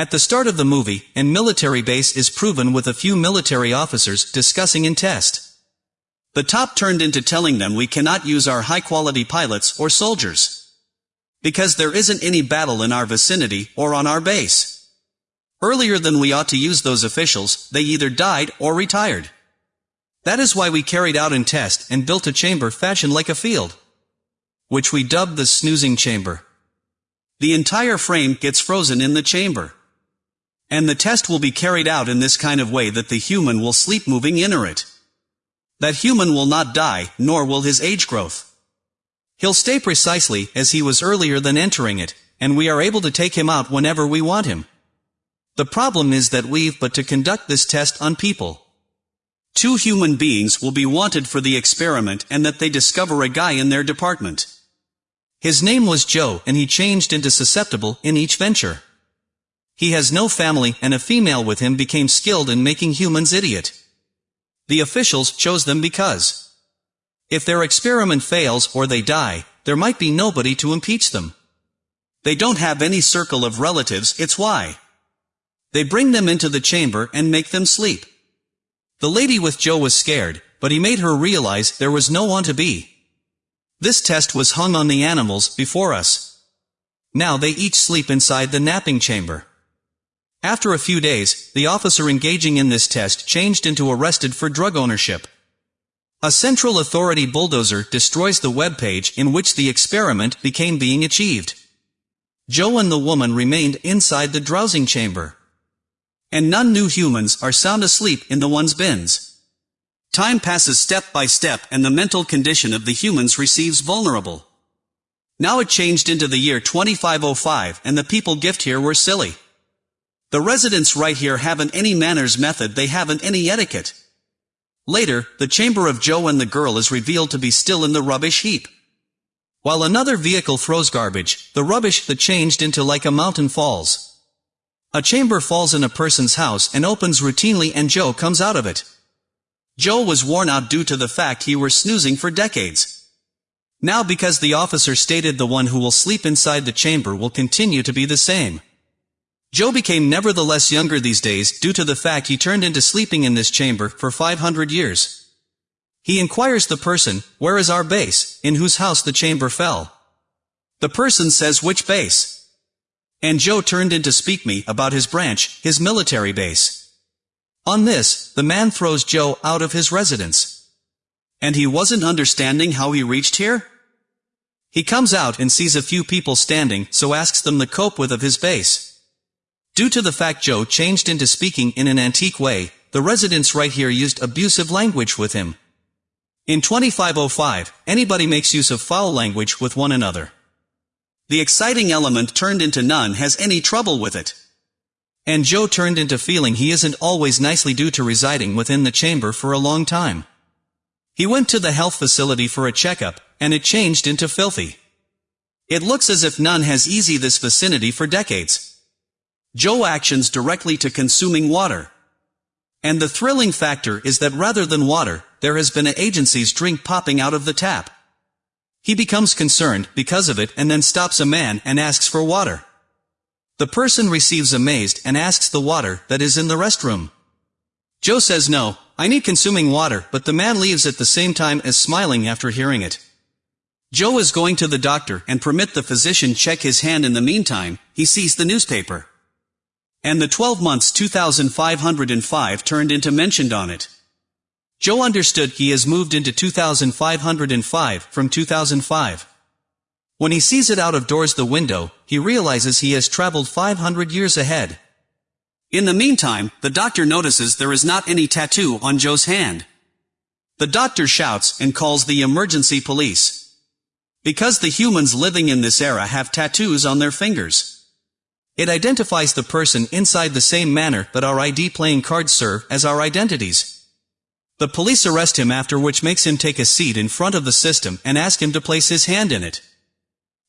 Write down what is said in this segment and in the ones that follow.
At the start of the movie, an military base is proven with a few military officers discussing in test. The top turned into telling them we cannot use our high-quality pilots or soldiers. Because there isn't any battle in our vicinity or on our base. Earlier than we ought to use those officials, they either died or retired. That is why we carried out in test and built a chamber fashioned like a field. Which we dubbed the snoozing chamber. The entire frame gets frozen in the chamber. And the test will be carried out in this kind of way that the human will sleep moving inner it. That human will not die, nor will his age growth. He'll stay precisely as he was earlier than entering it, and we are able to take him out whenever we want him. The problem is that we've but to conduct this test on people. Two human beings will be wanted for the experiment and that they discover a guy in their department. His name was Joe and he changed into susceptible in each venture. He has no family and a female with him became skilled in making humans idiot. The officials chose them because if their experiment fails or they die, there might be nobody to impeach them. They don't have any circle of relatives, it's why. They bring them into the chamber and make them sleep. The lady with Joe was scared, but he made her realize there was no one to be. This test was hung on the animals before us. Now they each sleep inside the napping chamber. After a few days, the officer engaging in this test changed into arrested for drug ownership. A central authority bulldozer destroys the web page in which the experiment became being achieved. Joe and the woman remained inside the drowsing chamber. And none new humans are sound asleep in the one's bins. Time passes step by step and the mental condition of the humans receives vulnerable. Now it changed into the year 2505 and the people gift here were silly. The residents right here haven't any manners method they haven't any etiquette. Later, the chamber of Joe and the girl is revealed to be still in the rubbish heap. While another vehicle throws garbage, the rubbish that changed into like a mountain falls. A chamber falls in a person's house and opens routinely and Joe comes out of it. Joe was worn out due to the fact he were snoozing for decades. Now because the officer stated the one who will sleep inside the chamber will continue to be the same. Joe became nevertheless younger these days due to the fact he turned into sleeping in this chamber for 500 years. He inquires the person, where is our base, in whose house the chamber fell. The person says which base. And Joe turned in to speak me about his branch, his military base. On this, the man throws Joe out of his residence. And he wasn't understanding how he reached here? He comes out and sees a few people standing, so asks them the cope with of his base. Due to the fact Joe changed into speaking in an antique way, the residents right here used abusive language with him. In 2505, anybody makes use of foul language with one another. The exciting element turned into none has any trouble with it. And Joe turned into feeling he isn't always nicely due to residing within the chamber for a long time. He went to the health facility for a checkup, and it changed into filthy. It looks as if none has easy this vicinity for decades. Joe actions directly to consuming water. And the thrilling factor is that rather than water, there has been an agency's drink popping out of the tap. He becomes concerned because of it and then stops a man and asks for water. The person receives amazed and asks the water that is in the restroom. Joe says no, I need consuming water, but the man leaves at the same time as smiling after hearing it. Joe is going to the doctor and permit the physician check his hand in the meantime, he sees the newspaper. And the 12 months 2505 turned into mentioned on it. Joe understood he has moved into 2505 from 2005. When he sees it out of doors the window, he realizes he has traveled 500 years ahead. In the meantime, the doctor notices there is not any tattoo on Joe's hand. The doctor shouts and calls the emergency police. Because the humans living in this era have tattoos on their fingers. It identifies the person inside the same manner that our ID playing cards serve as our identities. The police arrest him after which makes him take a seat in front of the system and ask him to place his hand in it.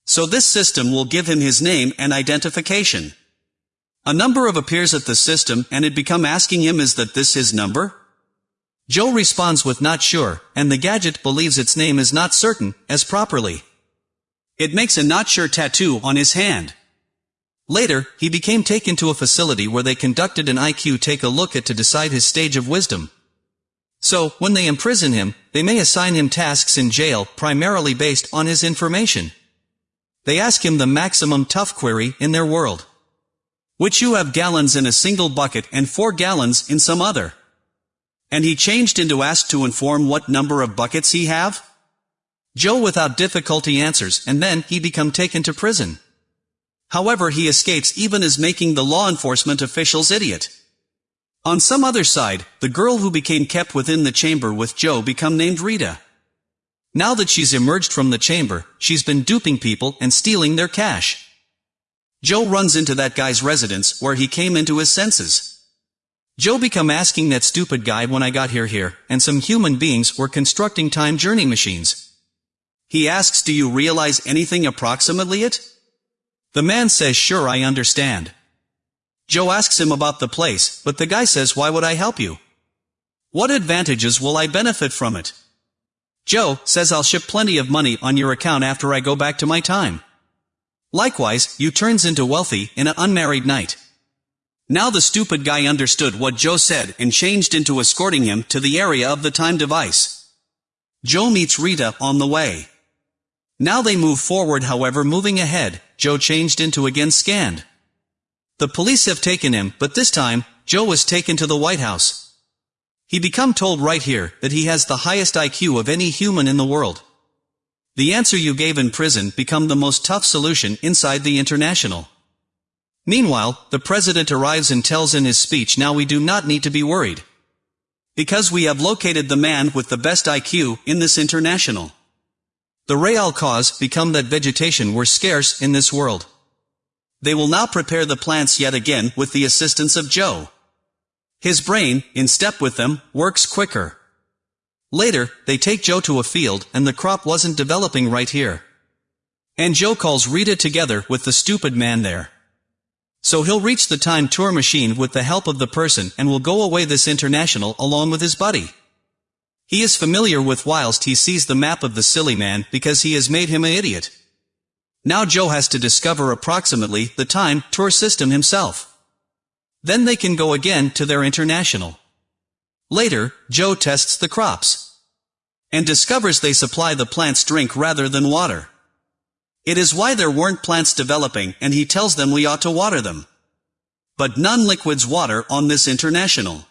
So this system will give him his name and identification. A number of appears at the system and it become asking him is that this his number? Joe responds with not sure, and the gadget believes its name is not certain, as properly. It makes a not sure tattoo on his hand. Later, he became taken to a facility where they conducted an IQ take a look at to decide his stage of wisdom. So, when they imprison him, they may assign him tasks in jail primarily based on his information. They ask him the maximum tough query in their world. Which you have gallons in a single bucket and four gallons in some other. And he changed into asked to inform what number of buckets he have? Joe without difficulty answers and then he become taken to prison. However he escapes even as making the law enforcement officials idiot. On some other side, the girl who became kept within the chamber with Joe become named Rita. Now that she's emerged from the chamber, she's been duping people and stealing their cash. Joe runs into that guy's residence where he came into his senses. Joe become asking that stupid guy when I got here here, and some human beings were constructing time journey machines. He asks do you realize anything approximately it? The man says sure I understand. Joe asks him about the place, but the guy says why would I help you? What advantages will I benefit from it? Joe says I'll ship plenty of money on your account after I go back to my time. Likewise, you turns into wealthy in an unmarried night. Now the stupid guy understood what Joe said and changed into escorting him to the area of the time device. Joe meets Rita on the way. Now they move forward however moving ahead, Joe changed into again scanned. The police have taken him, but this time, Joe was taken to the White House. He become told right here that he has the highest IQ of any human in the world. The answer you gave in prison become the most tough solution inside the international. Meanwhile, the president arrives and tells in his speech now we do not need to be worried. Because we have located the man with the best IQ in this international. The real cause become that vegetation were scarce in this world. They will now prepare the plants yet again with the assistance of Joe. His brain, in step with them, works quicker. Later, they take Joe to a field and the crop wasn't developing right here. And Joe calls Rita together with the stupid man there. So he'll reach the time tour machine with the help of the person and will go away this international along with his buddy. He is familiar with whilst he sees the map of the silly man because he has made him an idiot. Now Joe has to discover approximately the time tour system himself. Then they can go again to their international. Later, Joe tests the crops. And discovers they supply the plants drink rather than water. It is why there weren't plants developing and he tells them we ought to water them. But none liquids water on this international.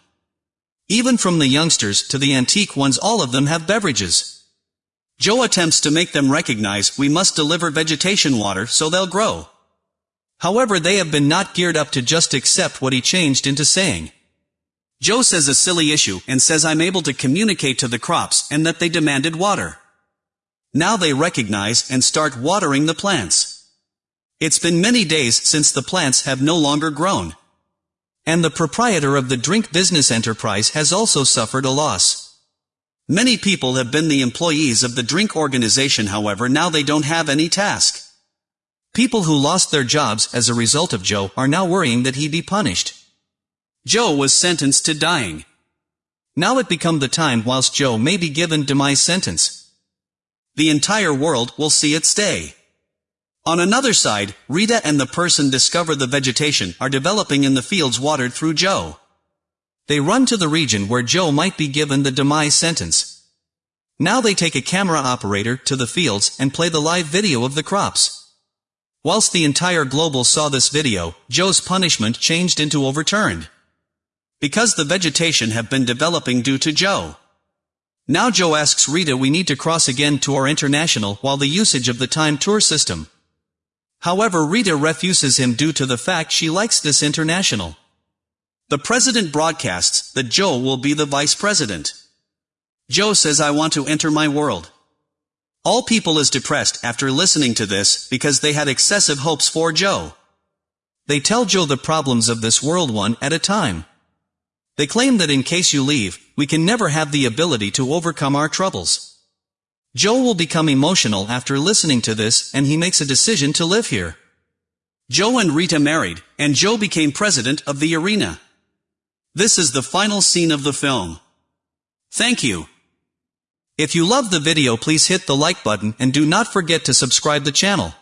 Even from the youngsters to the antique ones all of them have beverages. Joe attempts to make them recognize we must deliver vegetation water so they'll grow. However they have been not geared up to just accept what he changed into saying. Joe says a silly issue and says I'm able to communicate to the crops and that they demanded water. Now they recognize and start watering the plants. It's been many days since the plants have no longer grown. And the proprietor of the drink business enterprise has also suffered a loss. Many people have been the employees of the drink organization however now they don't have any task. People who lost their jobs as a result of Joe are now worrying that he be punished. Joe was sentenced to dying. Now it become the time whilst Joe may be given demise sentence. The entire world will see it stay. On another side, Rita and the person discover the vegetation are developing in the fields watered through Joe. They run to the region where Joe might be given the demise sentence. Now they take a camera operator to the fields and play the live video of the crops. Whilst the entire global saw this video, Joe's punishment changed into overturned. Because the vegetation have been developing due to Joe. Now Joe asks Rita we need to cross again to our international while the usage of the time tour system. However Rita refuses him due to the fact she likes this international. The president broadcasts that Joe will be the vice president. Joe says I want to enter my world. All people is depressed after listening to this because they had excessive hopes for Joe. They tell Joe the problems of this world one at a time. They claim that in case you leave, we can never have the ability to overcome our troubles. Joe will become emotional after listening to this and he makes a decision to live here. Joe and Rita married, and Joe became president of the arena. This is the final scene of the film. Thank you. If you love the video please hit the like button and do not forget to subscribe the channel.